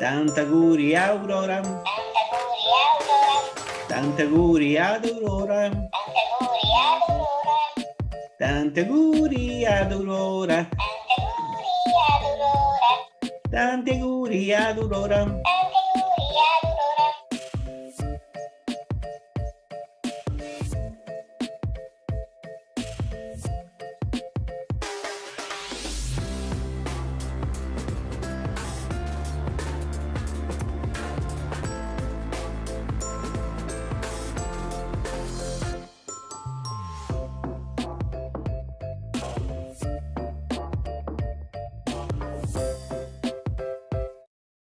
Tanti auguri Aurora. Tanti auguri ad Aurora. Tanti auguri ad Aurora. Tanti auguri ad Aurora.